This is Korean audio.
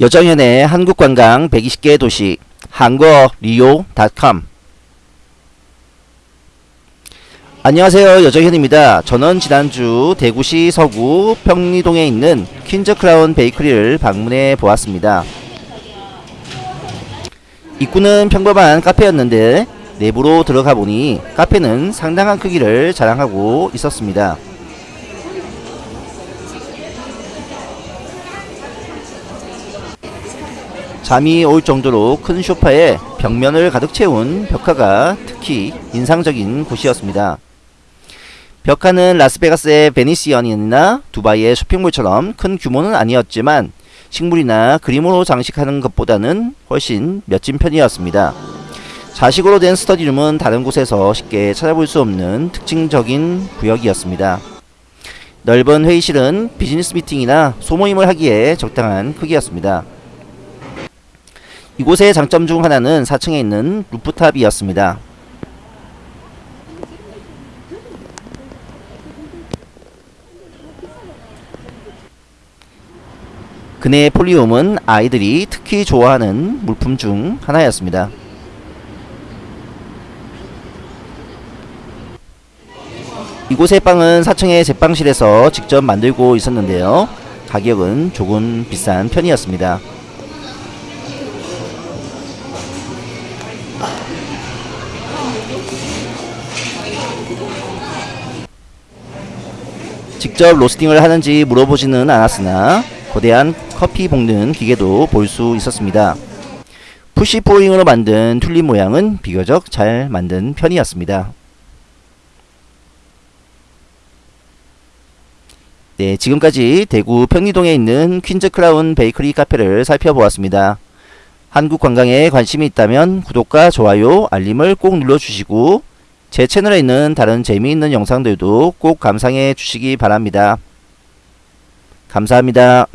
여정현의 한국관광 120개 도시 한국리오.com 안녕하세요 여정현입니다. 저는 지난주 대구시 서구 평리동에 있는 퀸즈크라운 베이커리를 방문해 보았습니다. 입구는 평범한 카페였는데 내부로 들어가 보니 카페는 상당한 크기를 자랑하고 있었습니다. 잠이 올 정도로 큰 소파에 벽면을 가득 채운 벽화가 특히 인상적인 곳이었습니다. 벽화는 라스베가스의 베니시언이나 두바이의 쇼핑몰처럼 큰 규모는 아니었지만 식물이나 그림으로 장식하는 것보다는 훨씬 멋진 편이었습니다. 좌식으로 된 스터디룸은 다른 곳에서 쉽게 찾아볼 수 없는 특징적인 구역이었습니다. 넓은 회의실은 비즈니스 미팅이나 소모임을 하기에 적당한 크기였습니다. 이곳의 장점 중 하나는 4층에 있는 루프탑이었습니다. 그네의 폴리움은 아이들이 특히 좋아하는 물품 중 하나였습니다. 이곳의 빵은 4층의 제빵실에서 직접 만들고 있었는데요. 가격은 조금 비싼 편이었습니다. 직접 로스팅을 하는지 물어보지는 않았으나 거대한 커피 볶는 기계도 볼 수 있었습니다. 푸시 포잉으로 만든 튤립 모양은 비교적 잘 만든 편이었습니다. 네, 지금까지 대구 평리동에 있는 퀸즈 크라운 베이커리 카페를 살펴보았습니다. 한국 관광에 관심이 있다면 구독과 좋아요, 알림을 꼭 눌러주시고 제 채널에 있는 다른 재미있는 영상들도 꼭 감상해 주시기 바랍니다. 감사합니다.